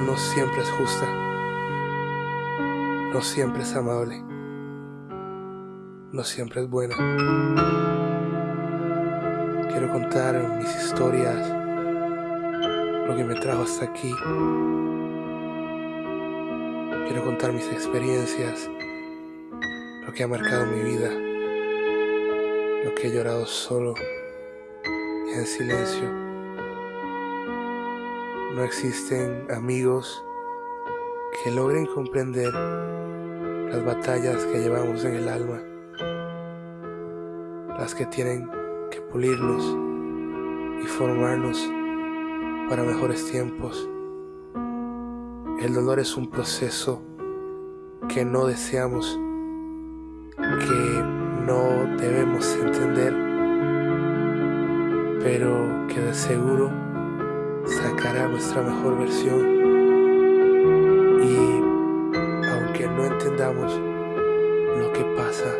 no siempre es justa, no siempre es amable, no siempre es buena. Quiero contar mis historias, lo que me trajo hasta aquí. Quiero contar mis experiencias, lo que ha marcado mi vida, lo que he llorado solo y en silencio. No existen amigos que logren comprender las batallas que llevamos en el alma, las que tienen que pulirnos y formarnos para mejores tiempos. El dolor es un proceso que no deseamos, que no debemos entender, pero que de seguro nuestra mejor versión y aunque no entendamos lo que pasa,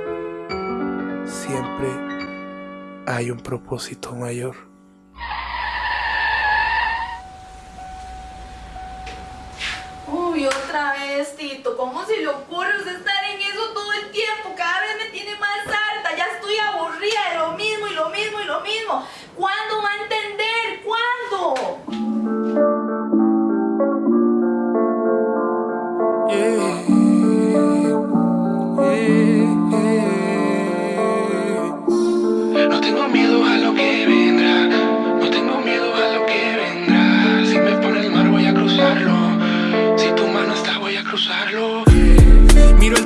siempre hay un propósito mayor. Uy, otra vez, Tito, ¿cómo se le ocurre estar en eso todo el tiempo? Cada vez me tiene más alta, ya estoy aburrida de lo mismo y lo mismo y lo mismo. ¿Cuándo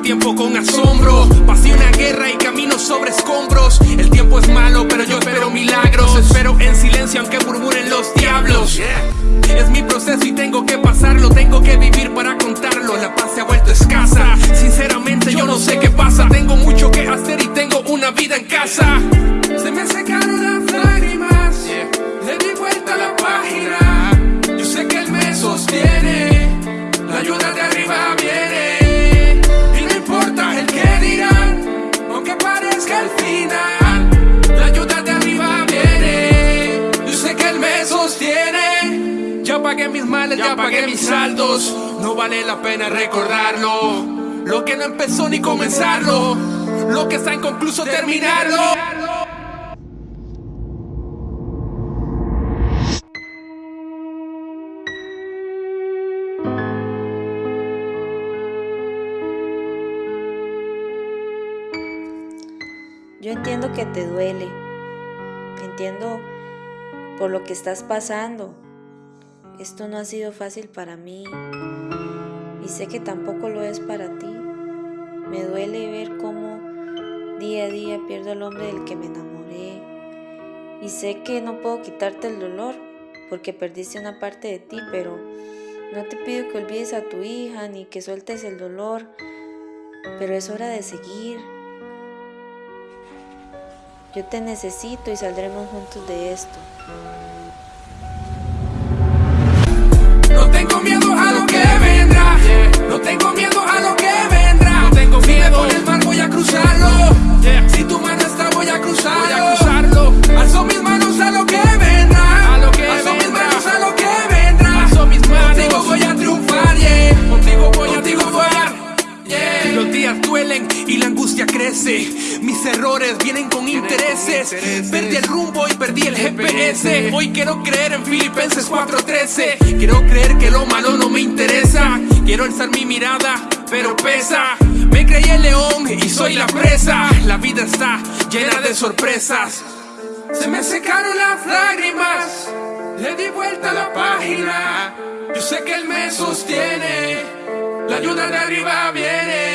tiempo con asombro, pasé una guerra y camino sobre escombros. El tiempo es malo, pero yo espero milagros. Espero en silencio aunque murmuren los diablos. Es mi proceso y tengo que pasarlo, tengo que vivir para contarlo. La paz se ha vuelto escasa. Sinceramente yo no sé qué pasa. Tengo mucho que hacer y tengo una vida en casa. Se me secaron saldos. No vale la pena recordarlo. Lo que no empezó ni comenzarlo. Lo que está inconcluso terminarlo. Yo entiendo que te duele, entiendo por lo que estás pasando. Esto no ha sido fácil para mí y sé que tampoco lo es para ti. Me duele ver cómo día a día pierdo al hombre del que me enamoré y sé que no puedo quitarte el dolor porque perdiste una parte de ti, pero no te pido que olvides a tu hija ni que sueltes el dolor, pero es hora de seguir. Yo te necesito y saldremos juntos de esto. Tengo miedo a lo que vendrá. No tengo miedo a lo que vendrá. No tengo miedo. Si el mar voy a cruzarlo. Angustia crece. Mis errores vienen con intereses. Perdí el rumbo y perdí el GPS. Hoy quiero creer en Filipenses 4:13. Quiero creer que lo malo no me interesa. Quiero alzar mi mirada, pero pesa. Me creí el león y soy la presa. La vida está llena de sorpresas. Se me secaron las lágrimas. Le di vuelta a la página. Yo sé que él me sostiene. La ayuda de arriba viene.